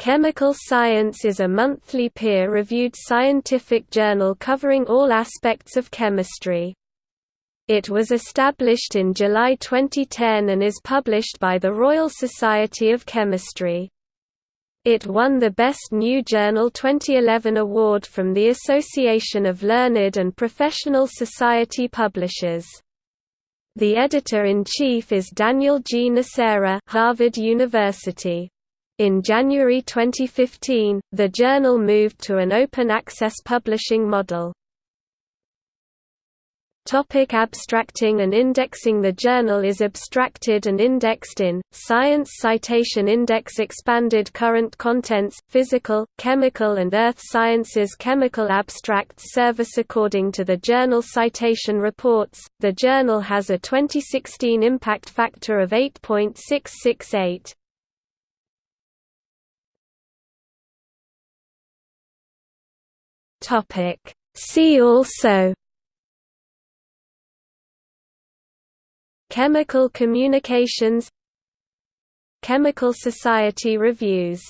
Chemical Science is a monthly peer-reviewed scientific journal covering all aspects of chemistry. It was established in July 2010 and is published by the Royal Society of Chemistry. It won the Best New Journal 2011 award from the Association of Learned and Professional Society Publishers. The editor-in-chief is Daniel G. Nocera Harvard University. In January 2015, the journal moved to an open-access publishing model. Topic abstracting and indexing The journal is abstracted and indexed in, Science Citation Index Expanded Current Contents, Physical, Chemical and Earth Sciences Chemical Abstracts Service According to the Journal Citation Reports, the journal has a 2016 impact factor of 8.668. Topic. See also Chemical communications Chemical Society reviews